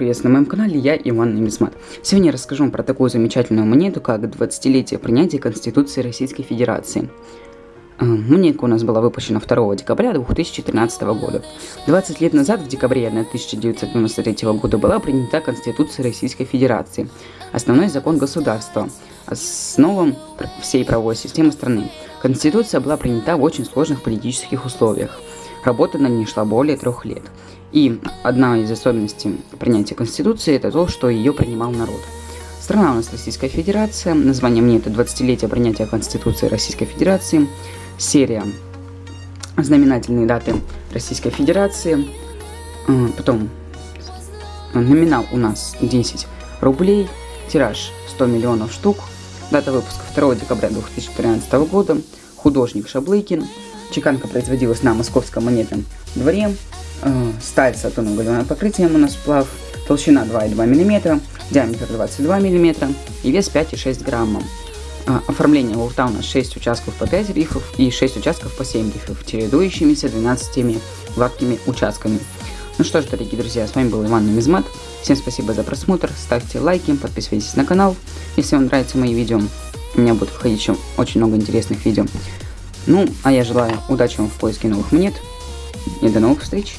приветствую на моем канале, я Иван Немисмат. Сегодня я расскажу вам про такую замечательную монету, как 20-летие принятия Конституции Российской Федерации. Э, монетка у нас была выпущена 2 декабря 2013 года. 20 лет назад, в декабре 1993 года, была принята Конституция Российской Федерации, основной закон государства, основам всей правовой системы страны. Конституция была принята в очень сложных политических условиях. Работа на ней шла более трех лет. И одна из особенностей принятия Конституции это то, что ее принимал народ. Страна у нас Российская Федерация, название мне это 20-летие принятия Конституции Российской Федерации, серия знаменательные даты Российской Федерации, а, потом номинал у нас 10 рублей, тираж 100 миллионов штук, дата выпуска 2 декабря 2013 года, художник Шаблыкин, чеканка производилась на московском монетном дворе, Э, сталь с атомным галлионным покрытием у нас сплав, толщина 2,2 мм, диаметр 22 мм и вес 5,6 граммов. Э, оформление луфта у нас 6 участков по 5 рифов и 6 участков по 7 рифов, чередующимися 12 гладкими участками. Ну что ж, дорогие друзья, с вами был Иван Нумизмат. Всем спасибо за просмотр, ставьте лайки, подписывайтесь на канал, если вам нравятся мои видео. У меня будет выходить еще очень много интересных видео. Ну, а я желаю удачи вам в поиске новых монет и до новых встреч!